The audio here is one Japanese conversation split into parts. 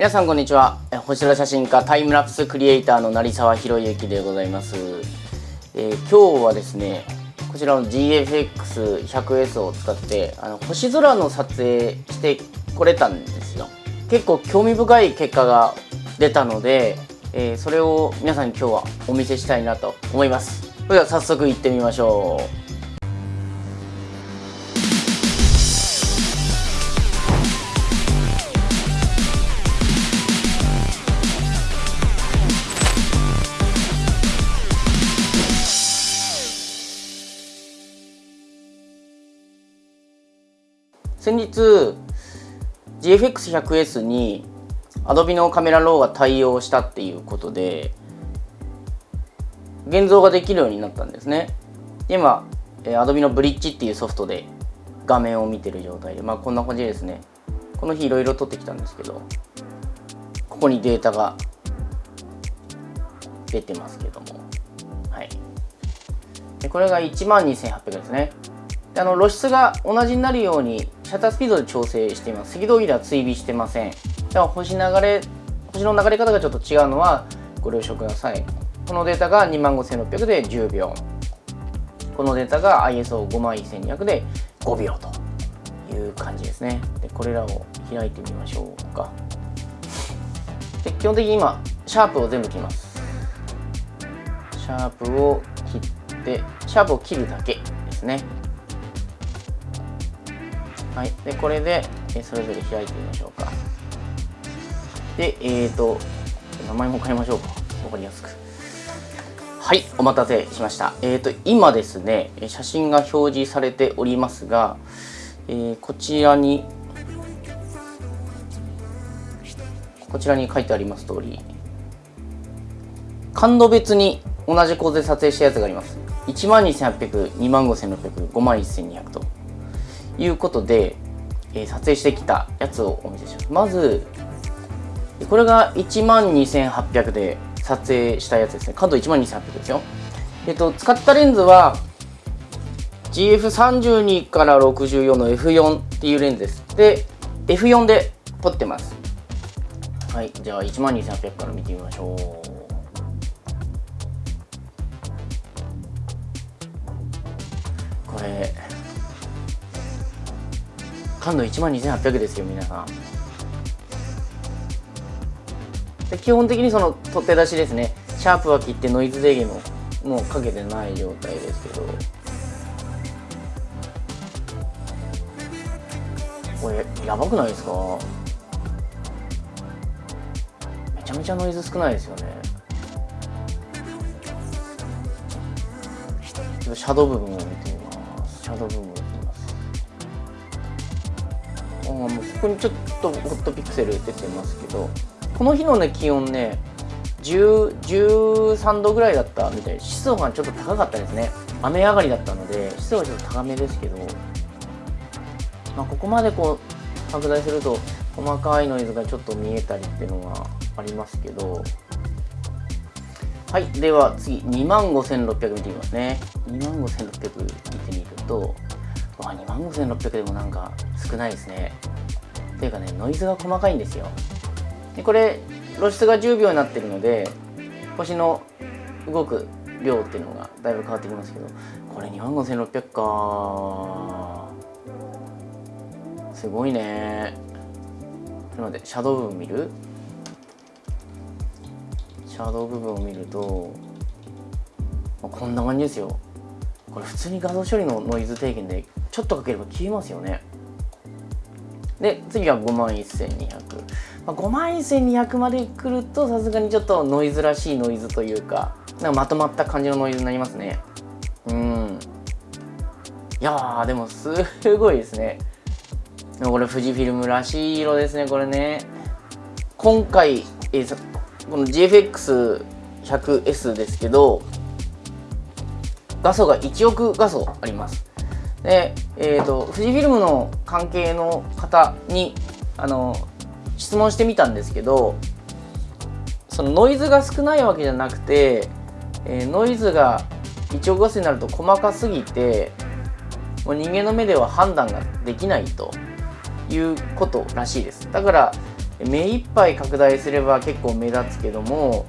皆さんこんにちは。星空写真家タイムラプスクリエイターの成沢博之でございます、えー今日はですねこちらの GFX100S を使ってあの星空の撮影してこれたんですよ。結構興味深い結果が出たので、えーそれを皆さんに今日はお見せしたいなと思います。それでは早速行ってみましょう。先日 GFX100S に Adobe のカメラローが対応したっていうことで現像ができるようになったんですね。今 Adobe のブリッジっていうソフトで画面を見てる状態でまあこんな感じですね。この日いろいろ撮ってきたんですけどここにデータが出てますけども。はい。でこれが12800ですね。であの露出が同じになるようにシャッタースピードで調整しています。赤道儀では追尾してません。では星流れ星の流れ方がちょっと違うのはご了承ください。このデータが25600で10秒。このデータが ISO51200 で5秒という感じですね。でこれらを開いてみましょうか。で基本的に今シャープを全部切ります。シャープを切ってシャープを切るだけですね。はい、でこれでえそれぞれ開いてみましょうか。でえーと名前も変えましょうか。分かりやすく。はい。お待たせしました。えーと今ですね写真が表示されておりますが、えーこちらにこちらに書いてあります通り感度別に同じ構図で撮影したやつがあります。12800、25600、51200と。いうことで、えー撮影してきたやつをお見せします。まずこれが12800で撮影したやつですね。感度12800ですよ。えっと使ったレンズは GF32 から64の F4 っていうレンズです。で F4 で撮ってます。はいじゃあ12800から見てみましょう。これ感度12800ですよ皆さん。で基本的にその取っ手出しですね。シャープは切ってノイズ低減ももうかけてない状態ですけど。これやばくないですか？めちゃめちゃノイズ少ないですよね。ちょっとシャドウ部分を見てみます。シャドウ部分。もうここにちょっとホットピクセル出てますけどこの日のね気温ね13度ぐらいだったみたいで湿度がちょっと高かったですね。雨上がりだったので湿度がちょっと高めですけど、まあ、ここまでこう拡大すると細かいノイズがちょっと見えたりっていうのがありますけど。はいでは次2万5600見てみますね。25600見てみるとわ2万5600でもなんか少ないですね。っていうかねノイズが細かいんですよ。でこれ露出が10秒になってるので星の動く量っていうのがだいぶ変わってきますけどこれ2万5600か。すごいね。ちょっと待ってシャドウ部分見る？シャドウ部分を見るとまあこんな感じですよ。これ普通に画像処理のノイズ低減でちょっとかければ消えますよね。で次は5万1200、まあ、5万1200まで来るとさすがにちょっとノイズらしいノイズというかなんかまとまった感じのノイズになりますね。うん。いやーでもすごいですね。でこれ富士フィルムらしい色ですねこれね。今回、えーこの GFX100S ですけど画素が1億画素あります。で、えー、と富士フィルムの関係の方にあの質問してみたんですけどそのノイズが少ないわけじゃなくて、えーノイズが1億画素になると細かすぎてもう人間の目では判断ができないということらしいです。だから目いっぱい拡大すれば結構目立つけども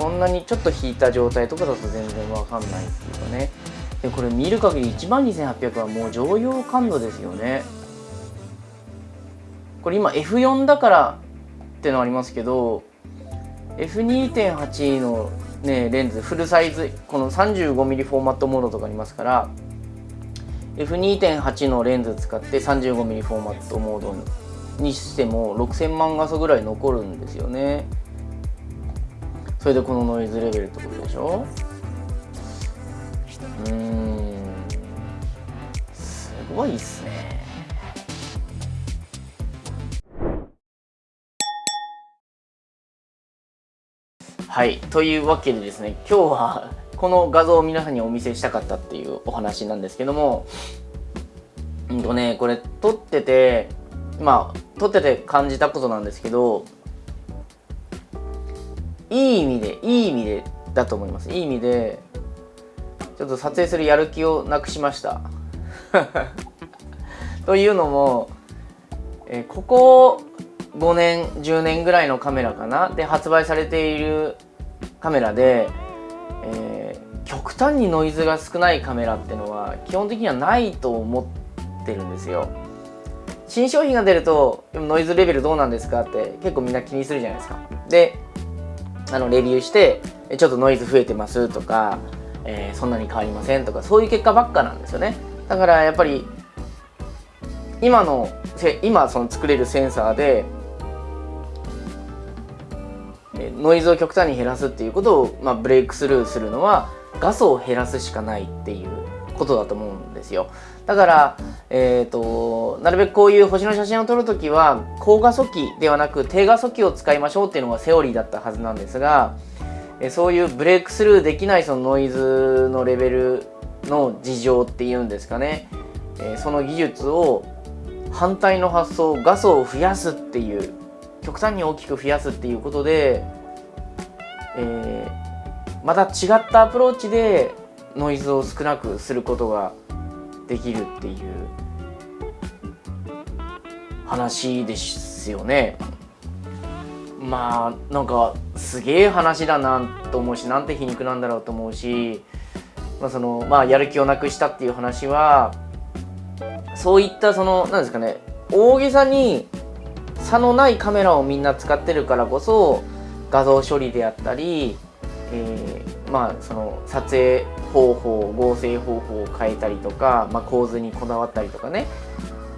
そんなにちょっと引いた状態とかだと全然わかんないっていうかね。でこれ見る限り12800はもう常用感度ですよね。これ今 F4 だからってのありますけど F2.8 のねレンズフルサイズこの 35mm フォーマットモードとかありますから F2.8 のレンズ使って 35mm フォーマットモードにしても6000万画素ぐらい残るんですよね。それでこのノイズレベルってことでしょ？うーん。すごいっすね。はい。というわけでですね今日はこの画像を皆さんにお見せしたかったっていうお話なんですけどもうんとねこれ撮っててまあ撮ってて感じたことなんですけどいい意味でいい意味でだと思います。いい意味でちょっと撮影するやる気をなくしました。というのも、えここ5年10年ぐらいのカメラかな？で発売されているカメラで、えー、極端にノイズが少ないカメラってのは基本的にはないと思ってるんですよ。新商品が出るとノイズレベルどうなんですかって結構みんな気にするじゃないですか。であのレビューしてちょっとノイズ増えてますとか、えー、そんなに変わりませんとかそういう結果ばっかなんですよね。だからやっぱり今の今その作れるセンサーでノイズを極端に減らすっていうことを、まあ、ブレイクスルーするのは画素を減らすしかないっていうことだと思うんですよ。だから、えーと、なるべくこういう星の写真を撮るときは高画素機ではなく低画素機を使いましょうっていうのがセオリーだったはずなんですがえそういうブレイクスルーできないそのノイズのレベルの事情っていうんですかね。えその技術を反対の発想画素を増やすっていう極端に大きく増やすっていうことで、えー、また違ったアプローチでノイズを少なくすることができるっていう話ですよね。まあなんかすげえ話だなと思うしなんて皮肉なんだろうと思うし、まあそのまあ、やる気をなくしたっていう話はそういったそのなんですかね大げさに差のないカメラをみんな使ってるからこそ画像処理であったり、えー、まあその撮影方法合成方法を変えたりとか、まあ、構図にこだわったりとかね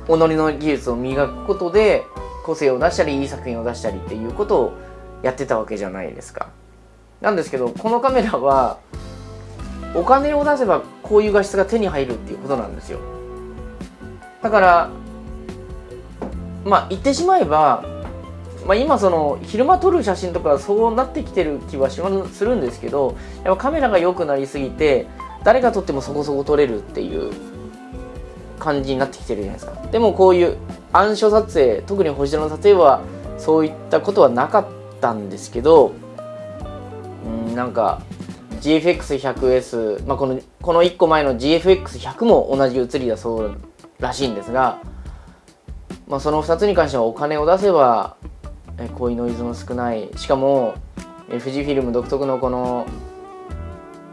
己の技術を磨くことで個性を出したりいい作品を出したりっていうことをやってたわけじゃないですか。なんですけどこのカメラはお金を出せばこういう画質が手に入るっていうことなんですよ。だからまあ言ってしまえば、まあ、今その昼間撮る写真とかそうなってきてる気はしするんですけどやっぱカメラが良くなりすぎて誰が撮ってもそこそこ撮れるっていう感じになってきてるじゃないですか。でもこういう暗所撮影特に星空の撮影はそういったことはなかったんですけどうんなんか GFX100S、まあ、このこの1個前の GFX100 も同じ写りだそうらしいんですがまあ、その2つに関してはお金を出せばこういうノイズも少ない。しかもえ富士フィルム独特のこの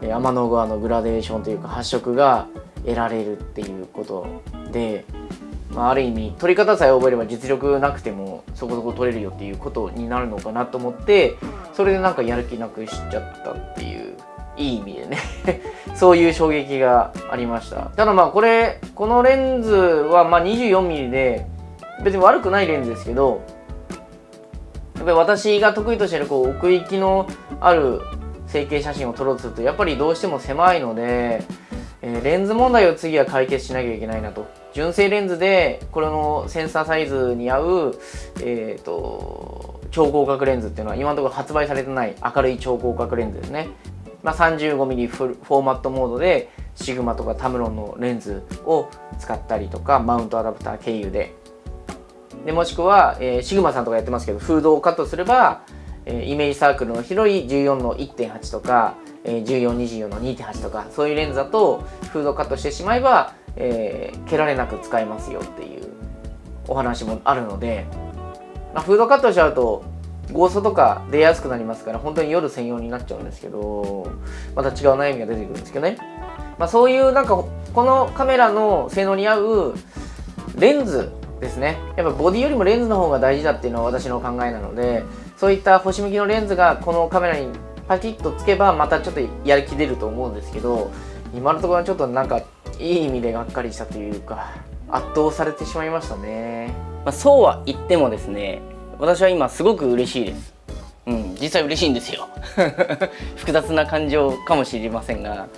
え天の川のグラデーションというか発色が得られるっていうことで、まあ、ある意味撮り方さえ覚えれば実力なくてもそこそこ撮れるよっていうことになるのかなと思ってそれでなんかやる気なくしちゃったっていういい意味でね。そういう衝撃がありました。ただまあこれこのレンズはま 24mm で別に悪くないレンズですけどやっぱり私が得意としているこう奥行きのある成形写真を撮ろうとするとやっぱりどうしても狭いので、えー、レンズ問題を次は解決しなきゃいけないなと。純正レンズでこれのセンサーサイズに合う、えーと、超広角レンズっていうのは今のところ発売されてない明るい超広角レンズですね、まあ、35mm フォーマットモードでシグマとかタムロンのレンズを使ったりとかマウントアダプター経由ででもしくは、えー、シグマさんとかやってますけどフードをカットすれば、えー、イメージサークルの広い14の1.8とか、えー、1424の2.8とかそういうレンズだとフードカットしてしまえば、えー、蹴られなく使えますよっていうお話もあるのでまあ、フードカットしちゃうとゴーストとか出やすくなりますから本当に夜専用になっちゃうんですけどまた違う悩みが出てくるんですけどね、まあ、そういうなんかこのカメラの性能に合うレンズですね。やっぱボディよりもレンズの方が大事だっていうのは私の考えなのでそういった星向きのレンズがこのカメラにパキッとつけばまたちょっとやる気出ると思うんですけど今のところはちょっとなんかいい意味でがっかりしたというか圧倒されてしまいましたね、まあ、そうは言ってもですね私は今すごく嬉しいです。うん実際嬉しいんですよ。複雑な感情かもしれませんが。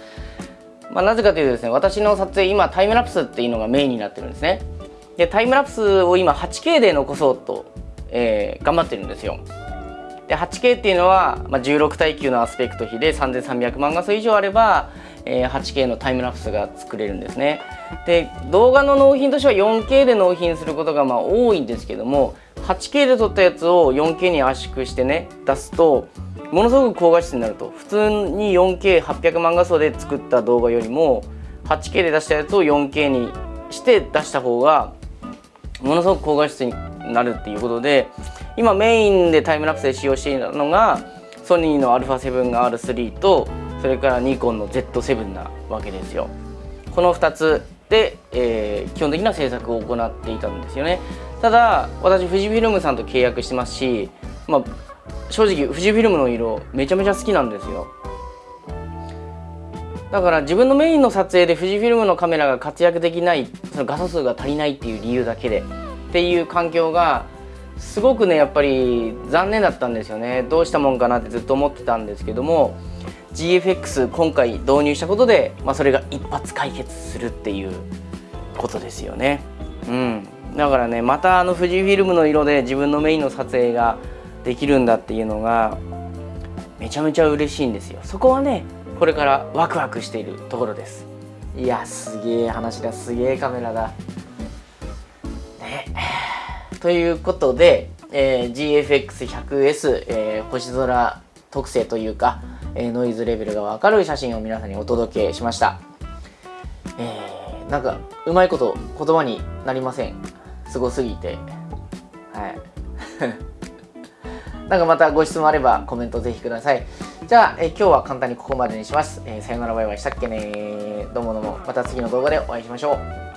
まあ、なぜかというとですね私の撮影今タイムラプスっていうのがメインになってるんですね。でタイムラプスを今 8K で残そうと、えー、頑張ってるんですよ。で 8K っていうのは、まあ、16対9のアスペクト比で3300万画素以上あれば、えー、8K のタイムラプスが作れるんですね。で動画の納品としては 4K で納品することがまあ多いんですけども 8K で撮ったやつを 4K に圧縮してね出すとものすごく高画質になると。普通に 4K800 万画素で作った動画よりも 8K で出したやつを 4K にして出した方がものすごく高画質になるっていうことで今メインでタイムラプスで使用しているのがソニーの α7R3 とそれからニコンの Z7 なわけですよ。この2つで、えー、基本的な制作を行っていたんですよね。ただ私富士フィルムさんと契約してますし、まあ、正直富士フィルムの色めちゃめちゃ好きなんですよ。だから自分のメインの撮影で富士フィルムのカメラが活躍できないその画素数が足りないっていう理由だけで。っていう環境がすごくねやっぱり残念だったんですよね。どうしたもんかなってずっと思ってたんですけども GFX 今回導入したことで、まあ、それが一発解決するっていうことですよね。うん。だからねまたあの富士フィルムの色で自分のメインの撮影ができるんだっていうのがめちゃめちゃ嬉しいんですよ。そこはねこれからワクワクしているところです。いやすげえ話だ。すげえカメラだ。ね。ということで、えー、GFX100S、えー、星空特性というか、えー、ノイズレベルがわかる写真を皆さんにお届けしました、えー、なんかうまいこと言葉になりません。すごすぎて。はい。なんかまたご質問あればコメントぜひください。じゃあ、え今日は簡単にここまでにします、えー、さよならバイバイ。したっけねどうもどうも。また次の動画でお会いしましょう。